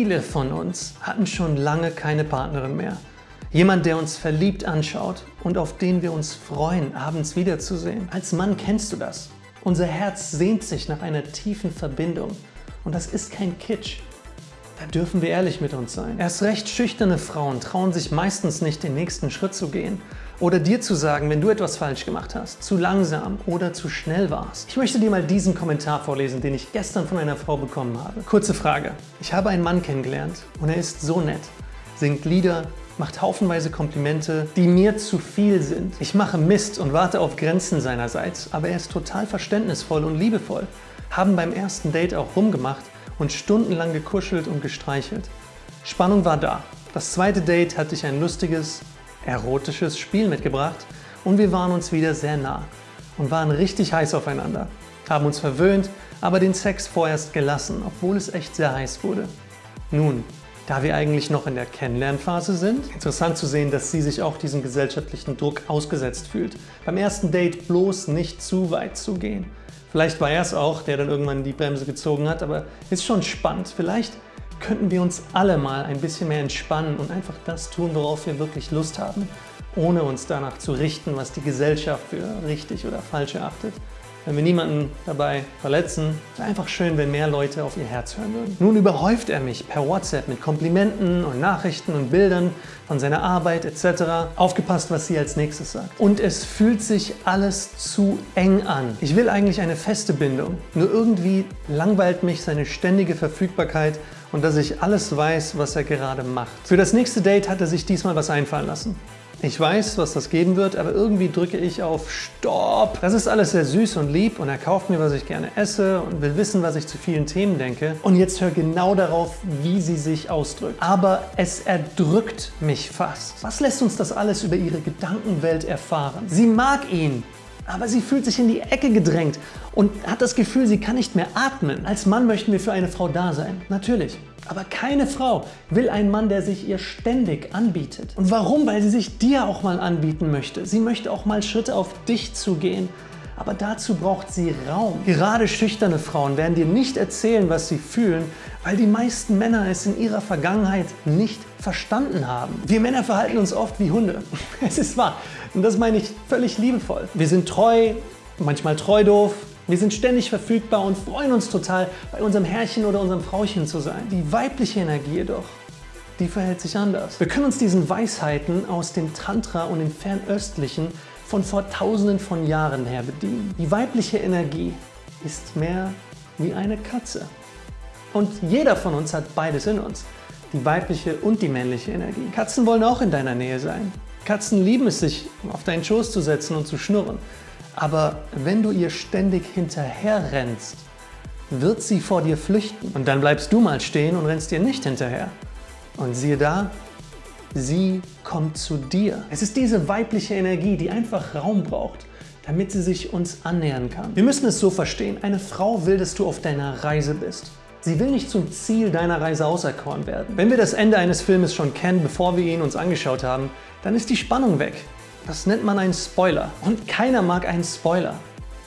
Viele von uns hatten schon lange keine Partnerin mehr. Jemand, der uns verliebt anschaut und auf den wir uns freuen, abends wiederzusehen. Als Mann kennst du das. Unser Herz sehnt sich nach einer tiefen Verbindung. Und das ist kein Kitsch. Da dürfen wir ehrlich mit uns sein. Erst recht schüchterne Frauen trauen sich meistens nicht, den nächsten Schritt zu gehen. Oder dir zu sagen, wenn du etwas falsch gemacht hast, zu langsam oder zu schnell warst. Ich möchte dir mal diesen Kommentar vorlesen, den ich gestern von einer Frau bekommen habe. Kurze Frage. Ich habe einen Mann kennengelernt und er ist so nett, singt Lieder, macht haufenweise Komplimente, die mir zu viel sind. Ich mache Mist und warte auf Grenzen seinerseits, aber er ist total verständnisvoll und liebevoll. Haben beim ersten Date auch rumgemacht und stundenlang gekuschelt und gestreichelt. Spannung war da. Das zweite Date hatte ich ein lustiges, erotisches Spiel mitgebracht und wir waren uns wieder sehr nah und waren richtig heiß aufeinander. Haben uns verwöhnt, aber den Sex vorerst gelassen, obwohl es echt sehr heiß wurde. Nun, da wir eigentlich noch in der Kennenlernphase sind, interessant zu sehen, dass sie sich auch diesem gesellschaftlichen Druck ausgesetzt fühlt. Beim ersten Date bloß nicht zu weit zu gehen. Vielleicht war er es auch, der dann irgendwann die Bremse gezogen hat, aber ist schon spannend. Vielleicht könnten wir uns alle mal ein bisschen mehr entspannen und einfach das tun, worauf wir wirklich Lust haben, ohne uns danach zu richten, was die Gesellschaft für richtig oder falsch erachtet wenn wir niemanden dabei verletzen. Es wäre einfach schön, wenn mehr Leute auf ihr Herz hören würden. Nun überhäuft er mich per WhatsApp mit Komplimenten und Nachrichten und Bildern von seiner Arbeit etc. Aufgepasst, was sie als nächstes sagt. Und es fühlt sich alles zu eng an. Ich will eigentlich eine feste Bindung, nur irgendwie langweilt mich seine ständige Verfügbarkeit und dass ich alles weiß, was er gerade macht. Für das nächste Date hat er sich diesmal was einfallen lassen. Ich weiß, was das geben wird, aber irgendwie drücke ich auf Stopp. Das ist alles sehr süß und lieb und er kauft mir, was ich gerne esse und will wissen, was ich zu vielen Themen denke. Und jetzt hör genau darauf, wie sie sich ausdrückt. Aber es erdrückt mich fast. Was lässt uns das alles über ihre Gedankenwelt erfahren? Sie mag ihn, aber sie fühlt sich in die Ecke gedrängt und hat das Gefühl, sie kann nicht mehr atmen. Als Mann möchten wir für eine Frau da sein, natürlich. Aber keine Frau will einen Mann, der sich ihr ständig anbietet. Und warum? Weil sie sich dir auch mal anbieten möchte. Sie möchte auch mal Schritte auf dich zu gehen. Aber dazu braucht sie Raum. Gerade schüchterne Frauen werden dir nicht erzählen, was sie fühlen, weil die meisten Männer es in ihrer Vergangenheit nicht verstanden haben. Wir Männer verhalten uns oft wie Hunde. Es ist wahr. Und das meine ich völlig liebevoll. Wir sind treu, manchmal treu doof, wir sind ständig verfügbar und freuen uns total, bei unserem Herrchen oder unserem Frauchen zu sein. Die weibliche Energie jedoch, die verhält sich anders. Wir können uns diesen Weisheiten aus dem Tantra und dem Fernöstlichen von vor tausenden von Jahren her bedienen. Die weibliche Energie ist mehr wie eine Katze. Und jeder von uns hat beides in uns, die weibliche und die männliche Energie. Katzen wollen auch in deiner Nähe sein. Katzen lieben es, sich auf deinen Schoß zu setzen und zu schnurren. Aber wenn du ihr ständig hinterher rennst, wird sie vor dir flüchten. Und dann bleibst du mal stehen und rennst ihr nicht hinterher. Und siehe da, sie kommt zu dir. Es ist diese weibliche Energie, die einfach Raum braucht, damit sie sich uns annähern kann. Wir müssen es so verstehen, eine Frau will, dass du auf deiner Reise bist. Sie will nicht zum Ziel deiner Reise auserkoren werden. Wenn wir das Ende eines Filmes schon kennen, bevor wir ihn uns angeschaut haben, dann ist die Spannung weg. Das nennt man einen Spoiler. Und keiner mag einen Spoiler.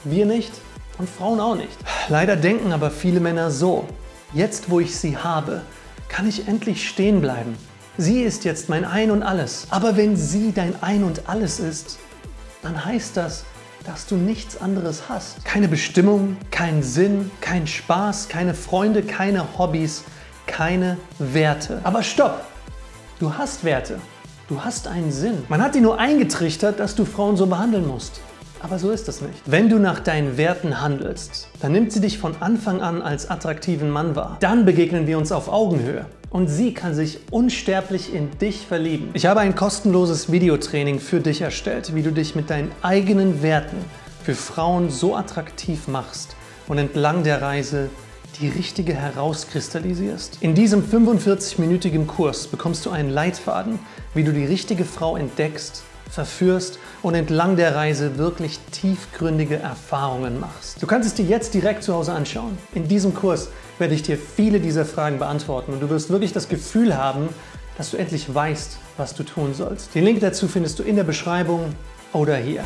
Wir nicht und Frauen auch nicht. Leider denken aber viele Männer so. Jetzt, wo ich sie habe, kann ich endlich stehen bleiben. Sie ist jetzt mein Ein und Alles. Aber wenn sie dein Ein und Alles ist, dann heißt das, dass du nichts anderes hast. Keine Bestimmung, keinen Sinn, kein Spaß, keine Freunde, keine Hobbys, keine Werte. Aber stopp! Du hast Werte. Du hast einen Sinn. Man hat dir nur eingetrichtert, dass du Frauen so behandeln musst. Aber so ist es nicht. Wenn du nach deinen Werten handelst, dann nimmt sie dich von Anfang an als attraktiven Mann wahr. Dann begegnen wir uns auf Augenhöhe und sie kann sich unsterblich in dich verlieben. Ich habe ein kostenloses Videotraining für dich erstellt, wie du dich mit deinen eigenen Werten für Frauen so attraktiv machst und entlang der Reise die richtige herauskristallisierst. In diesem 45-minütigen Kurs bekommst du einen Leitfaden, wie du die richtige Frau entdeckst, verführst und entlang der Reise wirklich tiefgründige Erfahrungen machst. Du kannst es dir jetzt direkt zu Hause anschauen. In diesem Kurs werde ich dir viele dieser Fragen beantworten und du wirst wirklich das Gefühl haben, dass du endlich weißt, was du tun sollst. Den Link dazu findest du in der Beschreibung oder hier.